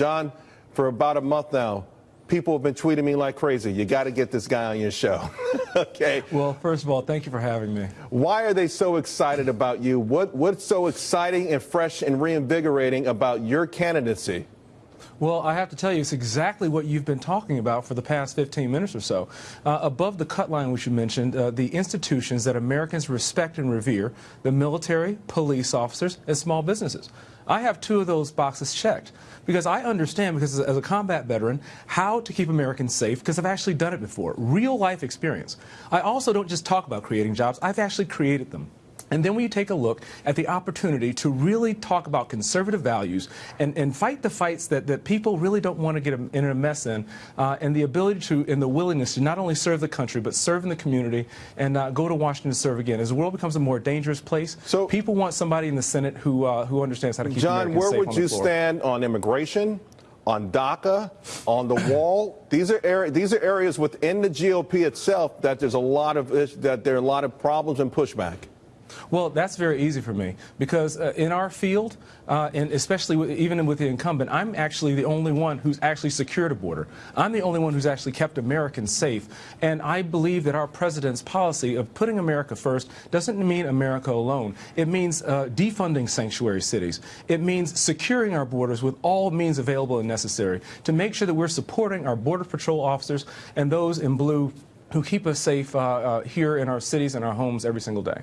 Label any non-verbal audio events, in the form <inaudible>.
John, for about a month now, people have been tweeting me like crazy. You got to get this guy on your show. <laughs> okay. Well, first of all, thank you for having me. Why are they so excited about you? What What's so exciting and fresh and reinvigorating about your candidacy? Well, I have to tell you, it's exactly what you've been talking about for the past 15 minutes or so. Uh, above the cut line, which you mentioned, uh, the institutions that Americans respect and revere, the military, police officers, and small businesses. I have two of those boxes checked because I understand, because as a combat veteran, how to keep Americans safe because I've actually done it before. Real life experience. I also don't just talk about creating jobs, I've actually created them. And then when you take a look at the opportunity to really talk about conservative values and, and fight the fights that, that people really don't want to get in a mess in, uh, and the ability to, and the willingness to not only serve the country, but serve in the community and uh, go to Washington to serve again. As the world becomes a more dangerous place, so, people want somebody in the Senate who, uh, who understands how to keep John, Americans where would you stand on immigration? on DACA, on the wall. These are area, these are areas within the GOP itself that there's a lot of that there are a lot of problems and pushback. Well, that's very easy for me because uh, in our field, uh, and especially with, even with the incumbent, I'm actually the only one who's actually secured a border. I'm the only one who's actually kept Americans safe. And I believe that our president's policy of putting America first doesn't mean America alone. It means uh, defunding sanctuary cities. It means securing our borders with all means available and necessary to make sure that we're supporting our Border Patrol officers and those in blue who keep us safe uh, uh, here in our cities and our homes every single day.